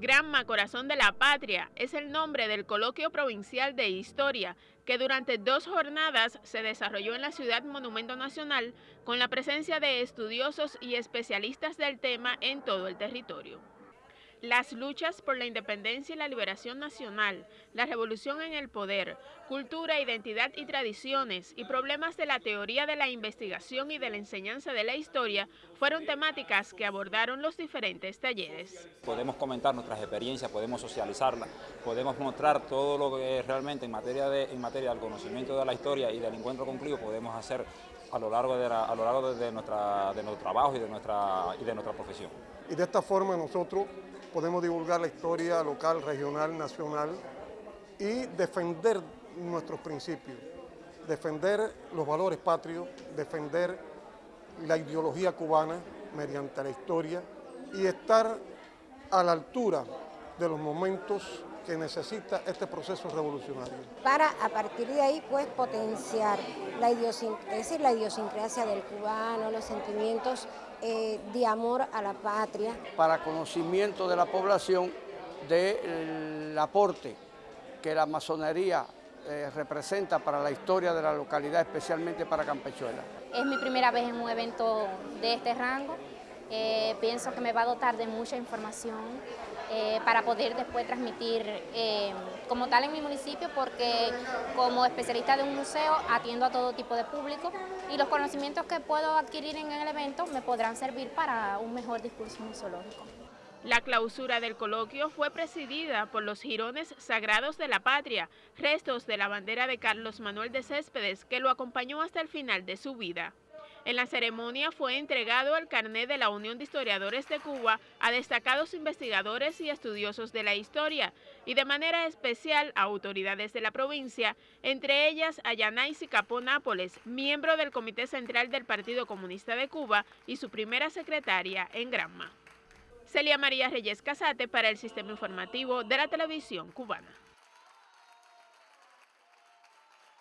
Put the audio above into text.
Granma Corazón de la Patria es el nombre del coloquio provincial de historia que durante dos jornadas se desarrolló en la ciudad Monumento Nacional con la presencia de estudiosos y especialistas del tema en todo el territorio. Las luchas por la independencia y la liberación nacional, la revolución en el poder, cultura, identidad y tradiciones y problemas de la teoría de la investigación y de la enseñanza de la historia fueron temáticas que abordaron los diferentes talleres. Podemos comentar nuestras experiencias, podemos socializarlas, podemos mostrar todo lo que realmente en materia, de, en materia del conocimiento de la historia y del encuentro concluido podemos hacer a lo largo de, a lo largo de, nuestra, de nuestro trabajo y de, nuestra, y de nuestra profesión. Y de esta forma nosotros podemos divulgar la historia local, regional, nacional y defender nuestros principios, defender los valores patrios, defender la ideología cubana mediante la historia y estar a la altura de los momentos que necesita este proceso revolucionario. Para a partir de ahí pues potenciar la, decir, la idiosincrasia del cubano, los sentimientos eh, de amor a la patria. Para conocimiento de la población del aporte que la masonería eh, representa para la historia de la localidad, especialmente para Campechuela. Es mi primera vez en un evento de este rango. Eh, pienso que me va a dotar de mucha información eh, para poder después transmitir eh, como tal en mi municipio porque como especialista de un museo atiendo a todo tipo de público y los conocimientos que puedo adquirir en el evento me podrán servir para un mejor discurso museológico. La clausura del coloquio fue presidida por los jirones sagrados de la patria, restos de la bandera de Carlos Manuel de Céspedes, que lo acompañó hasta el final de su vida. En la ceremonia fue entregado el carnet de la Unión de Historiadores de Cuba a destacados investigadores y estudiosos de la historia y de manera especial a autoridades de la provincia, entre ellas a Yanais Capó Nápoles, miembro del Comité Central del Partido Comunista de Cuba y su primera secretaria en Granma. Celia María Reyes Casate para el Sistema Informativo de la Televisión Cubana.